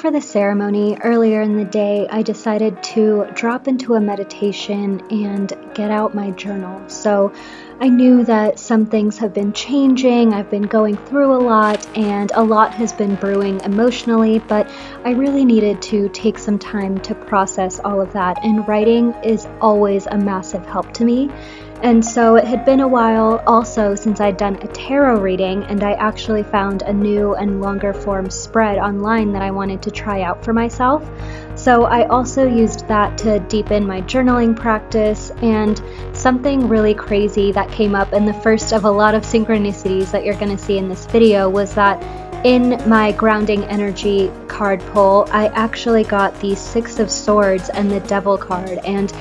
for the ceremony earlier in the day, I decided to drop into a meditation and get out my journal. So I knew that some things have been changing, I've been going through a lot, and a lot has been brewing emotionally, but I really needed to take some time to process all of that, and writing is always a massive help to me. And so it had been a while also since I'd done a tarot reading, and I actually found a new and longer form spread online that I wanted to try out for myself. So I also used that to deepen my journaling practice, and something really crazy that came up in the first of a lot of synchronicities that you're going to see in this video was that in my grounding energy card pull, I actually got the Six of Swords and the Devil card, and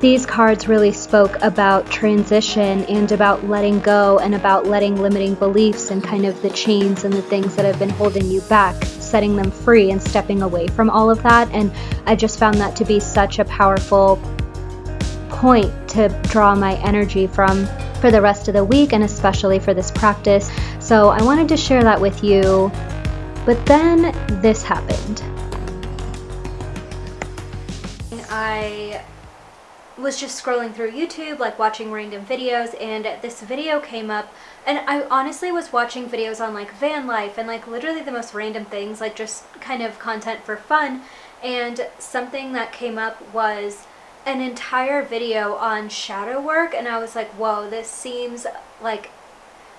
these cards really spoke about transition and about letting go and about letting limiting beliefs and kind of the chains and the things that have been holding you back, setting them free and stepping away from all of that. And I just found that to be such a powerful point to draw my energy from for the rest of the week and especially for this practice. So I wanted to share that with you. But then this happened. I was just scrolling through YouTube, like watching random videos, and this video came up, and I honestly was watching videos on like van life and like literally the most random things, like just kind of content for fun, and something that came up was an entire video on shadow work, and I was like, whoa, this seems like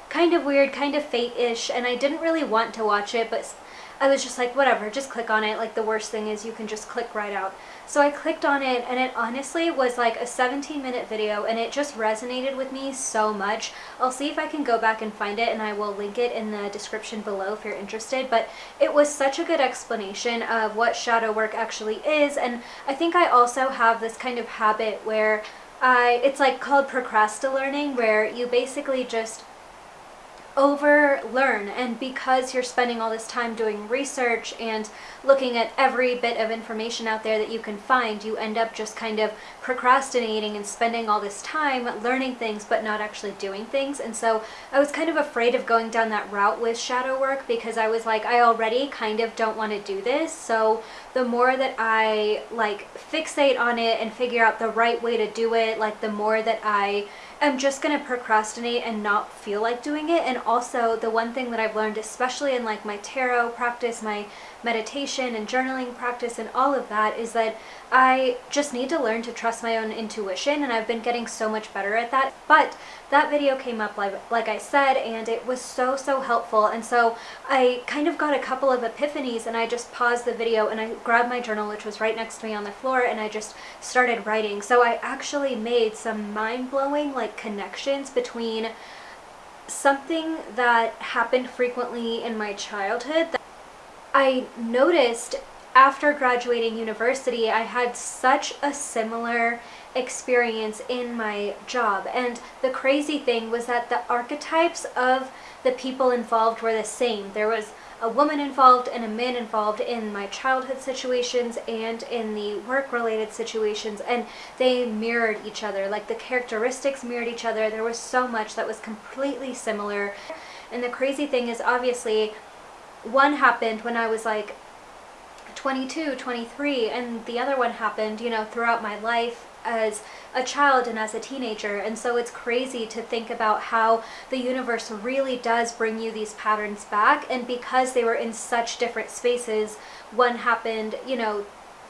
kind of weird, kind of fate-ish, and I didn't really want to watch it, but I was just like, whatever, just click on it. Like the worst thing is you can just click right out. So I clicked on it and it honestly was like a 17 minute video and it just resonated with me so much. I'll see if I can go back and find it and I will link it in the description below if you're interested. But it was such a good explanation of what shadow work actually is and I think I also have this kind of habit where I, it's like called procrastinating where you basically just over learn and because you're spending all this time doing research and looking at every bit of information out there that you can find you end up just kind of procrastinating and spending all this time learning things but not actually doing things. And so I was kind of afraid of going down that route with shadow work because I was like I already kind of don't want to do this. So the more that I like fixate on it and figure out the right way to do it like the more that I am just going to procrastinate and not feel like doing it. And also the one thing that I've learned, especially in like my tarot practice, my meditation and journaling practice and all of that is that I just need to learn to trust my own intuition and I've been getting so much better at that. But that video came up like, like I said and it was so so helpful and so I kind of got a couple of epiphanies and I just paused the video and I grabbed my journal which was right next to me on the floor and I just started writing. So I actually made some mind-blowing like connections between something that happened frequently in my childhood I noticed after graduating university, I had such a similar experience in my job. And the crazy thing was that the archetypes of the people involved were the same. There was a woman involved and a man involved in my childhood situations and in the work-related situations and they mirrored each other like the characteristics mirrored each other there was so much that was completely similar and the crazy thing is obviously one happened when I was like 22, 23, and the other one happened, you know, throughout my life as a child and as a teenager. And so it's crazy to think about how the universe really does bring you these patterns back. And because they were in such different spaces, one happened, you know,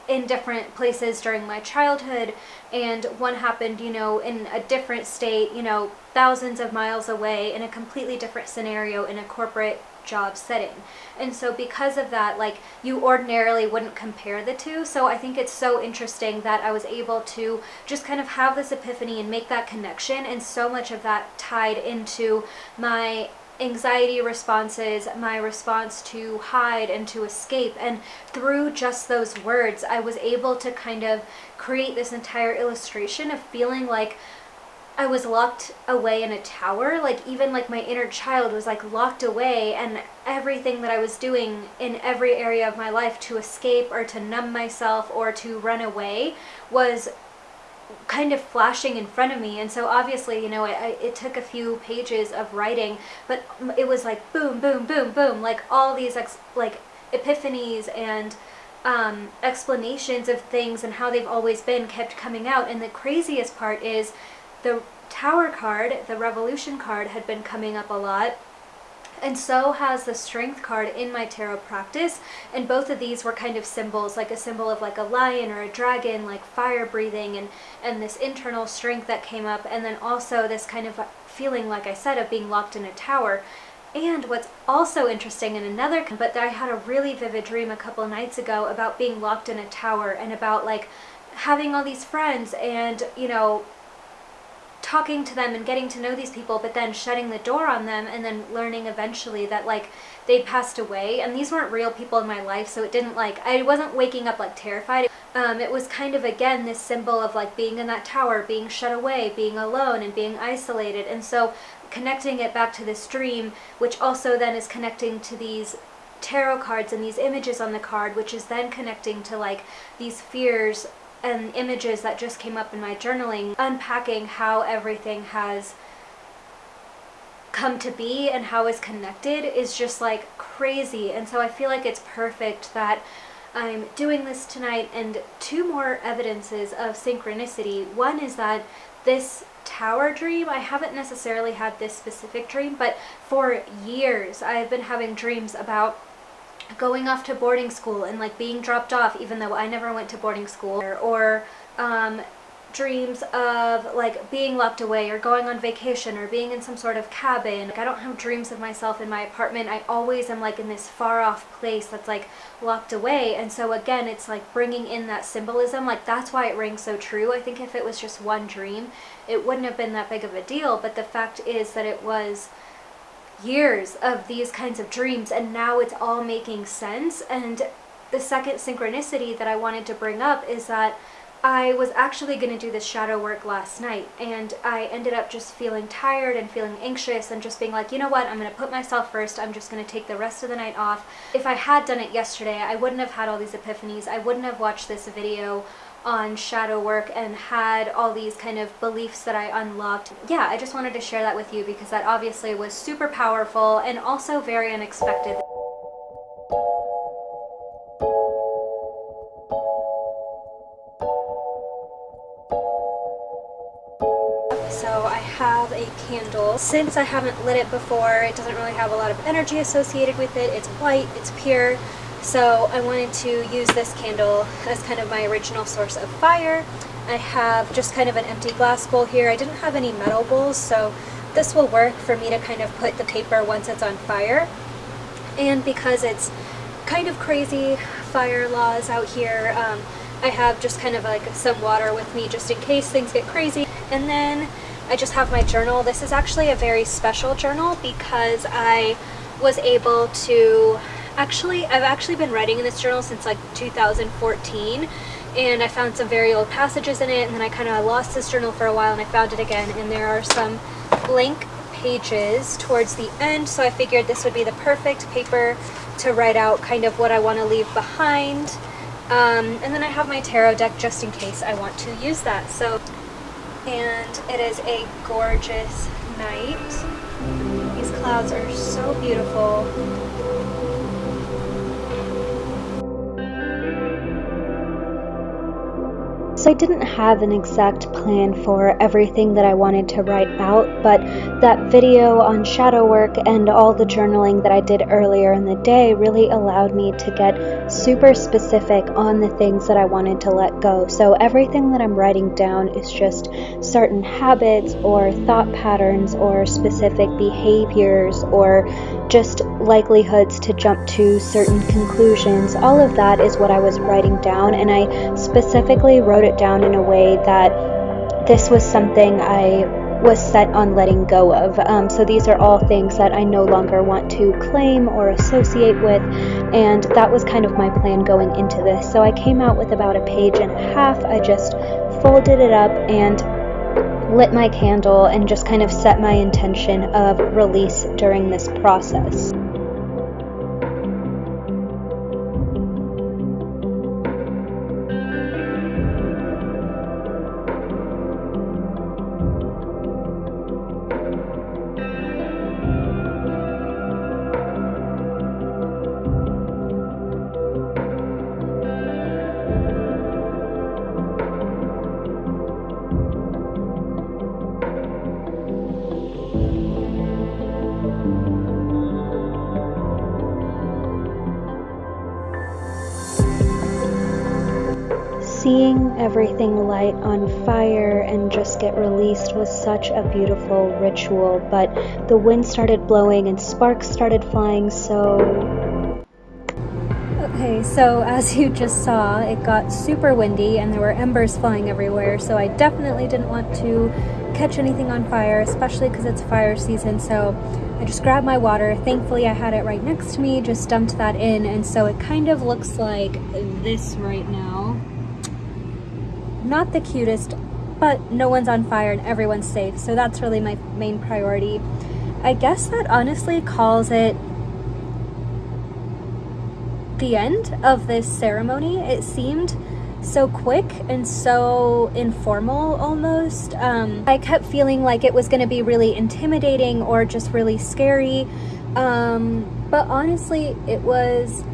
in different places during my childhood and one happened you know in a different state you know thousands of miles away in a completely different scenario in a corporate job setting. And so because of that, like you ordinarily wouldn't compare the two. So I think it's so interesting that I was able to just kind of have this epiphany and make that connection. And so much of that tied into my anxiety responses, my response to hide and to escape. And through just those words, I was able to kind of create this entire illustration of feeling like I was locked away in a tower. Like even like my inner child was like locked away and everything that I was doing in every area of my life to escape or to numb myself or to run away was kind of flashing in front of me and so obviously you know it, it took a few pages of writing but it was like boom boom boom boom like all these like epiphanies and um, explanations of things and how they've always been kept coming out. And the craziest part is the Tower card, the Revolution card, had been coming up a lot. And so has the Strength card in my tarot practice. And both of these were kind of symbols, like a symbol of like a lion or a dragon, like fire breathing and, and this internal strength that came up. And then also this kind of feeling, like I said, of being locked in a tower. And what's also interesting in another, but I had a really vivid dream a couple nights ago about being locked in a tower and about like having all these friends and, you know, talking to them and getting to know these people, but then shutting the door on them and then learning eventually that like they passed away. And these weren't real people in my life, so it didn't like, I wasn't waking up like terrified. Um, it was kind of again this symbol of like being in that tower, being shut away, being alone and being isolated. And so connecting it back to this dream, which also then is connecting to these tarot cards and these images on the card, which is then connecting to like these fears and images that just came up in my journaling, unpacking how everything has come to be and how it's connected is just like crazy. And so I feel like it's perfect that I'm doing this tonight and two more evidences of synchronicity. One is that this tower dream, I haven't necessarily had this specific dream, but for years I've been having dreams about going off to boarding school and like being dropped off even though I never went to boarding school or um, dreams of like being locked away or going on vacation or being in some sort of cabin. Like, I don't have dreams of myself in my apartment. I always am like in this far off place that's like locked away. And so again, it's like bringing in that symbolism. Like that's why it rings so true. I think if it was just one dream, it wouldn't have been that big of a deal. But the fact is that it was years of these kinds of dreams and now it's all making sense. And the second synchronicity that I wanted to bring up is that I was actually going to do this shadow work last night and I ended up just feeling tired and feeling anxious and just being like, you know what, I'm going to put myself first. I'm just going to take the rest of the night off. If I had done it yesterday, I wouldn't have had all these epiphanies. I wouldn't have watched this video on shadow work and had all these kind of beliefs that I unlocked. Yeah, I just wanted to share that with you because that obviously was super powerful and also very unexpected. So I have a candle. Since I haven't lit it before, it doesn't really have a lot of energy associated with it. It's white, it's pure, so I wanted to use this candle as kind of my original source of fire. I have just kind of an empty glass bowl here. I didn't have any metal bowls, so this will work for me to kind of put the paper once it's on fire. And because it's kind of crazy fire laws out here, um, I have just kind of like some water with me just in case things get crazy. And then I just have my journal. This is actually a very special journal because I was able to actually, I've actually been writing in this journal since like 2014 and I found some very old passages in it and then I kind of lost this journal for a while and I found it again and there are some blank pages towards the end so I figured this would be the perfect paper to write out kind of what I want to leave behind um, and then I have my tarot deck just in case I want to use that so and it is a gorgeous night. These clouds are so beautiful. I didn't have an exact plan for everything that I wanted to write out, but that video on shadow work and all the journaling that I did earlier in the day really allowed me to get super specific on the things that I wanted to let go. So everything that I'm writing down is just certain habits or thought patterns or specific behaviors or just likelihoods to jump to certain conclusions. All of that is what I was writing down, and I specifically wrote it down in a way that this was something I was set on letting go of. Um, so these are all things that I no longer want to claim or associate with, and that was kind of my plan going into this. So I came out with about a page and a half. I just folded it up and lit my candle and just kind of set my intention of release during this process. Seeing everything light on fire and just get released was such a beautiful ritual, but the wind started blowing and sparks started flying, so. Okay, so as you just saw, it got super windy and there were embers flying everywhere, so I definitely didn't want to catch anything on fire, especially because it's fire season, so I just grabbed my water. Thankfully, I had it right next to me, just dumped that in, and so it kind of looks like this right now not the cutest, but no one's on fire and everyone's safe. So that's really my main priority. I guess that honestly calls it the end of this ceremony. It seemed so quick and so informal almost. Um, I kept feeling like it was going to be really intimidating or just really scary. Um, but honestly, it was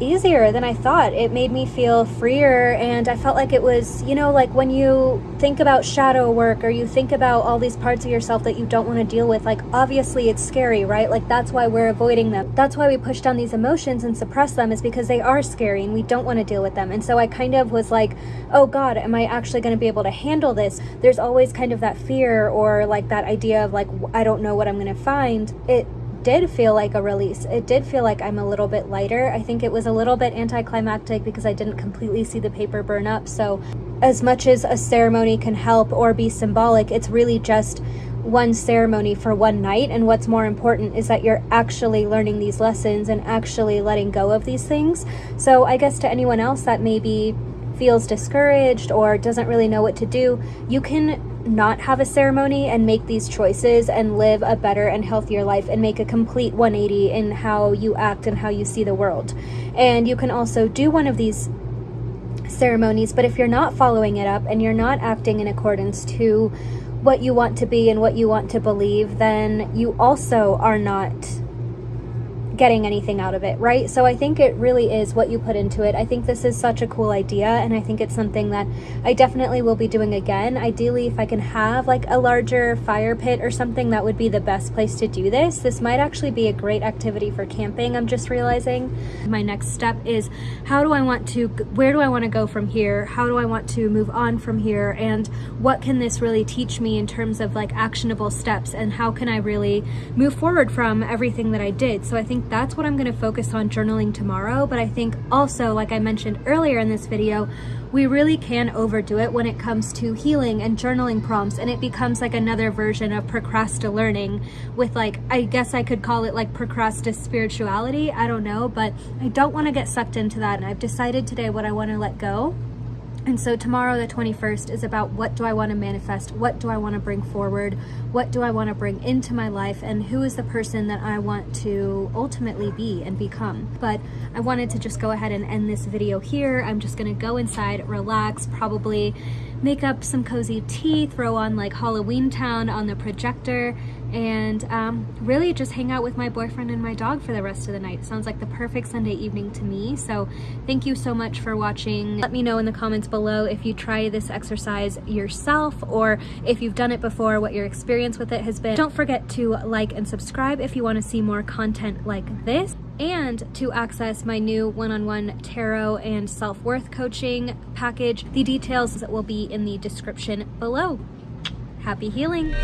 easier than I thought. It made me feel freer and I felt like it was, you know, like when you think about shadow work or you think about all these parts of yourself that you don't want to deal with, like obviously it's scary, right? Like that's why we're avoiding them. That's why we push down these emotions and suppress them is because they are scary and we don't want to deal with them. And so I kind of was like, oh God, am I actually going to be able to handle this? There's always kind of that fear or like that idea of like, I don't know what I'm going to find. It did feel like a release. It did feel like I'm a little bit lighter. I think it was a little bit anticlimactic because I didn't completely see the paper burn up. So, as much as a ceremony can help or be symbolic, it's really just one ceremony for one night. And what's more important is that you're actually learning these lessons and actually letting go of these things. So, I guess to anyone else that maybe feels discouraged or doesn't really know what to do, you can not have a ceremony and make these choices and live a better and healthier life and make a complete 180 in how you act and how you see the world. And you can also do one of these ceremonies, but if you're not following it up and you're not acting in accordance to what you want to be and what you want to believe, then you also are not getting anything out of it, right? So I think it really is what you put into it. I think this is such a cool idea, and I think it's something that I definitely will be doing again. Ideally, if I can have like a larger fire pit or something, that would be the best place to do this. This might actually be a great activity for camping, I'm just realizing. My next step is how do I want to, where do I want to go from here? How do I want to move on from here? And what can this really teach me in terms of like actionable steps? And how can I really move forward from everything that I did? So I think that's what I'm gonna focus on journaling tomorrow. But I think also, like I mentioned earlier in this video, we really can overdo it when it comes to healing and journaling prompts and it becomes like another version of procrasta learning with like I guess I could call it like procrasta spirituality I don't know but I don't want to get sucked into that and I've decided today what I want to let go and so tomorrow, the 21st, is about what do I want to manifest? What do I want to bring forward? What do I want to bring into my life? And who is the person that I want to ultimately be and become? But I wanted to just go ahead and end this video here. I'm just going to go inside, relax, probably make up some cozy tea, throw on like Halloweentown on the projector, and um, really just hang out with my boyfriend and my dog for the rest of the night. Sounds like the perfect Sunday evening to me. So thank you so much for watching. Let me know in the comments below if you try this exercise yourself or if you've done it before, what your experience with it has been. Don't forget to like and subscribe if you want to see more content like this and to access my new one-on-one -on -one tarot and self-worth coaching package. The details will be in the description below. Happy healing!